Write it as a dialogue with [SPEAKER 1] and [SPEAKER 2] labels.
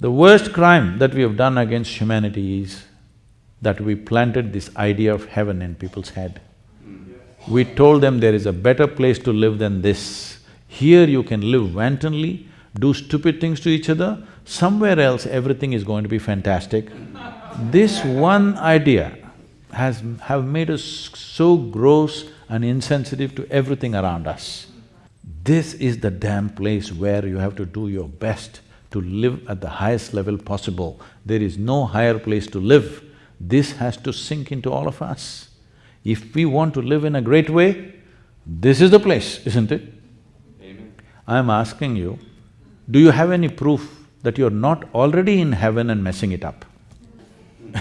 [SPEAKER 1] The worst crime that we have done against humanity is that we planted this idea of heaven in people's head. We told them there is a better place to live than this. Here you can live wantonly, do stupid things to each other, somewhere else everything is going to be fantastic. This one idea has… have made us so gross and insensitive to everything around us. This is the damn place where you have to do your best to live at the highest level possible. There is no higher place to live. This has to sink into all of us. If we want to live in a great way, this is the place, isn't it?
[SPEAKER 2] Amen.
[SPEAKER 1] I'm asking you, do you have any proof that you're not already in heaven and messing it up?